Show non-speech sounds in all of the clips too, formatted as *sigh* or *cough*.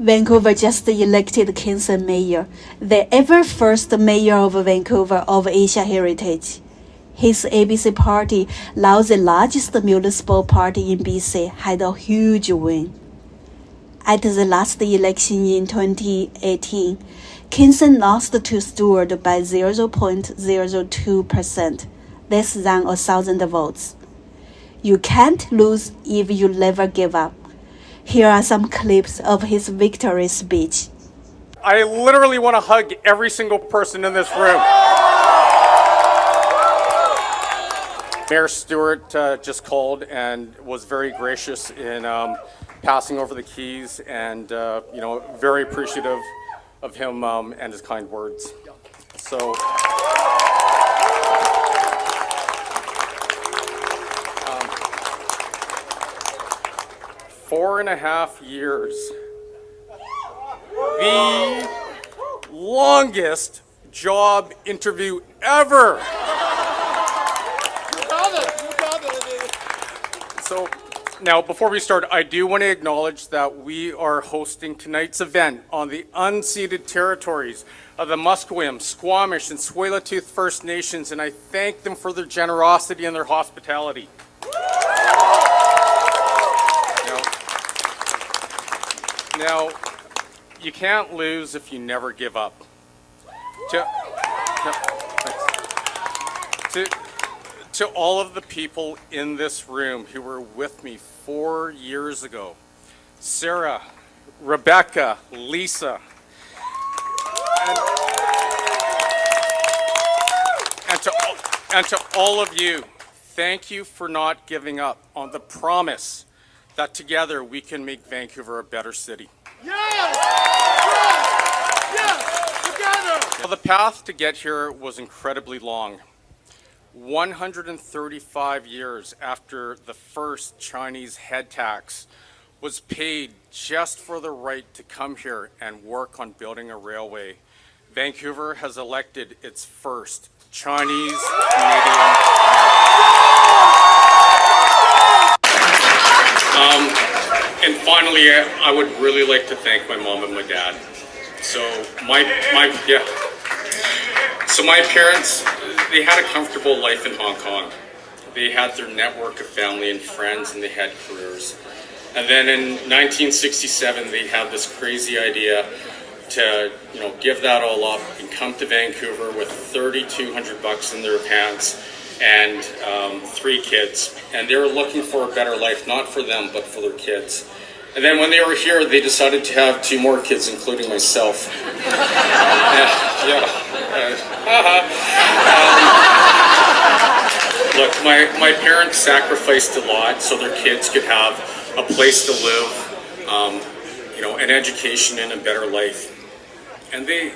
Vancouver just elected Ken Sim mayor, the ever first mayor of Vancouver of Asia Heritage. His ABC party, now the largest municipal party in BC, had a huge win. At the last election in 2018, Ken Sim lost to Stewart by 0.02%, less than a thousand votes. You can't lose if you never give up. Here are some clips of his victory speech. I literally want to hug every single person in this room. Mayor Stewart uh, just called and was very gracious in um, passing over the keys and, uh, you know, very appreciative of him um, and his kind words. So. Four and a half years. The longest job interview ever. So now, before we start, I do want to acknowledge that we are hosting tonight's event on the unceded territories of the Musqueam, Squamish, and Tsleil-Waututh First Nations, and I thank them for their generosity and their hospitality. Now, you can't lose if you never give up. To, to, to all of the people in this room who were with me four years ago, Sarah, Rebecca, Lisa, and, and, to, and to all of you, thank you for not giving up on the promise that together we can make Vancouver a better city. Yes! Yes! Yes! Together! Well, the path to get here was incredibly long. 135 years after the first Chinese head tax was paid just for the right to come here and work on building a railway, Vancouver has elected its first Chinese Canadian. Um, and finally, I would really like to thank my mom and my dad. So my my yeah. So my parents they had a comfortable life in Hong Kong. They had their network of family and friends and they had careers. And then in 1967, they had this crazy idea to, you know, give that all up and come to Vancouver with 3,200 bucks in their pants and um, three kids. And they were looking for a better life, not for them, but for their kids. And then when they were here, they decided to have two more kids, including myself. *laughs* yeah. yeah. Uh, um, look, my, my parents sacrificed a lot so their kids could have a place to live, um, you know, an education and a better life. And they,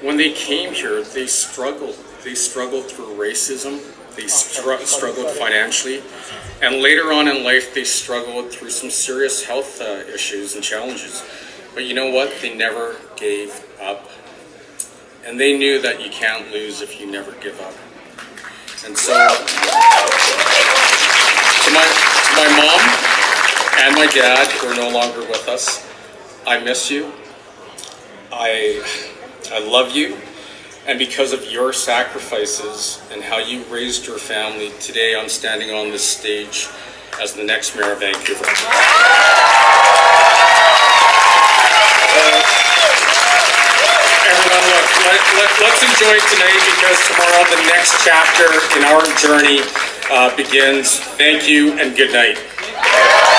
when they came here, they struggled. They struggled through racism. They str struggled financially. And later on in life, they struggled through some serious health uh, issues and challenges. But you know what? They never gave up. And they knew that you can't lose if you never give up. And so, to my, to my mom and my dad, who are no longer with us, I miss you. I, I love you. And because of your sacrifices and how you raised your family, today I'm standing on this stage as the next mayor of Vancouver. let, let, let's enjoy tonight because tomorrow the next chapter in our journey uh, begins. Thank you and good night.